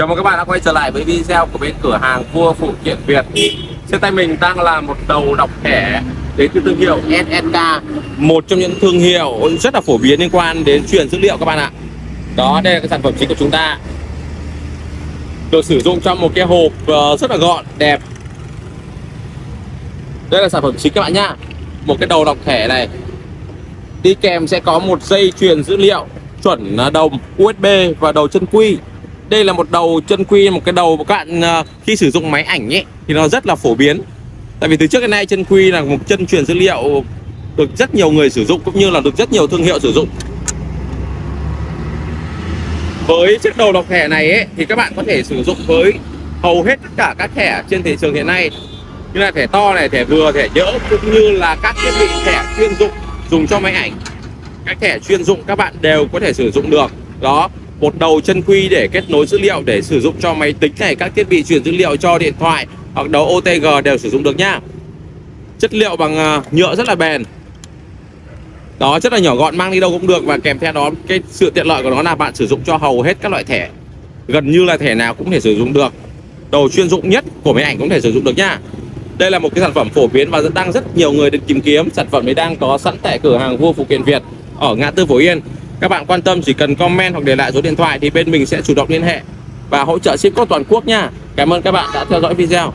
Chào mừng các bạn đã quay trở lại với video của bên cửa hàng Vua Phụ kiện Việt. Trên tay mình đang là một đầu đọc thẻ đến từ thương hiệu SSK Một trong những thương hiệu rất là phổ biến liên quan đến truyền dữ liệu các bạn ạ. Đó, đây là cái sản phẩm chính của chúng ta. Được sử dụng trong một cái hộp ờ, rất là gọn, đẹp. Đây là sản phẩm chính các bạn nhá. Một cái đầu đọc thẻ này. Đi kèm sẽ có một dây truyền dữ liệu chuẩn đồng USB và đầu chân quy đây là một đầu chân quy một cái đầu các bạn à, khi sử dụng máy ảnh ấy thì nó rất là phổ biến. Tại vì từ trước đến nay chân quy là một chân truyền dữ liệu được rất nhiều người sử dụng cũng như là được rất nhiều thương hiệu sử dụng. Với chiếc đầu đọc thẻ này ấy, thì các bạn có thể sử dụng với hầu hết tất cả các thẻ trên thị trường hiện nay. Như là thẻ to này thẻ vừa thẻ nhỡ cũng như là các thiết bị thẻ chuyên dụng dùng cho máy ảnh. Các thẻ chuyên dụng các bạn đều có thể sử dụng được. Đó một đầu chân quy để kết nối dữ liệu, để sử dụng cho máy tính này, các thiết bị truyền dữ liệu cho điện thoại hoặc đầu OTG đều sử dụng được nhá chất liệu bằng à, nhựa rất là bền. Đó rất là nhỏ gọn, mang đi đâu cũng được và kèm theo đó, cái sự tiện lợi của nó là bạn sử dụng cho hầu hết các loại thẻ. Gần như là thẻ nào cũng thể sử dụng được. Đầu chuyên dụng nhất của máy ảnh cũng thể sử dụng được nhá đây là một cái sản phẩm phổ biến và đang rất nhiều người được tìm kiếm. Sản phẩm này đang có sẵn tại cửa hàng vua phụ kiện Việt ở ngã tư Phổ Yên các bạn quan tâm, chỉ cần comment hoặc để lại số điện thoại thì bên mình sẽ chủ động liên hệ và hỗ trợ ship code toàn quốc nha. Cảm ơn các bạn đã theo dõi video.